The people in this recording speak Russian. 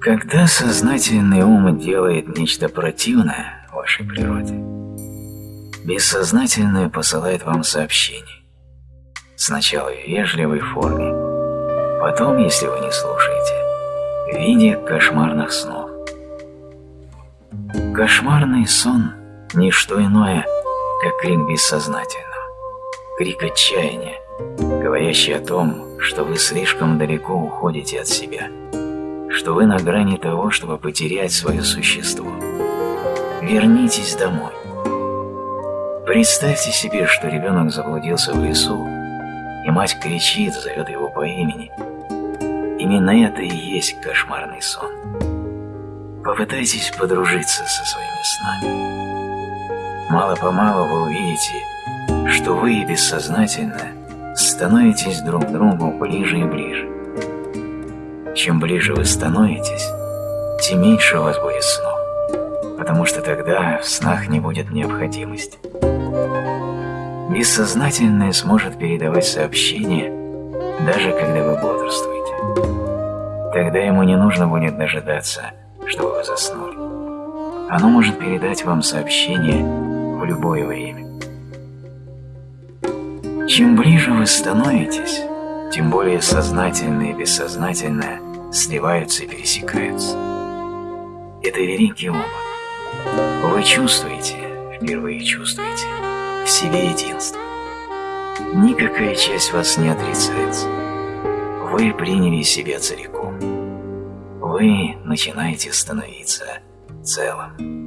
Когда сознательный ум делает нечто противное вашей природе, бессознательное посылает вам сообщение. Сначала в вежливой форме, потом, если вы не слушаете, в виде кошмарных снов. Кошмарный сон – не что иное, как крик бессознательного, крик отчаяния, говорящий о том, что вы слишком далеко уходите от себя – что вы на грани того, чтобы потерять свое существо. Вернитесь домой. Представьте себе, что ребенок заблудился в лесу, и мать кричит, зовет его по имени. Именно это и есть кошмарный сон. Попытайтесь подружиться со своими снами. Мало-помалу вы увидите, что вы бессознательно становитесь друг к другу ближе и ближе. Чем ближе вы становитесь, тем меньше у вас будет снов, потому что тогда в снах не будет необходимости. Бессознательное сможет передавать сообщения, даже когда вы бодрствуете. Тогда ему не нужно будет дожидаться, чтобы вы заснули. Оно может передать вам сообщение в любое время. Чем ближе вы становитесь, тем более сознательное и бессознательное сливаются и пересекаются. Это великий опыт. Вы чувствуете, впервые чувствуете, в себе единство. Никакая часть вас не отрицается. Вы приняли себя целиком. Вы начинаете становиться целым.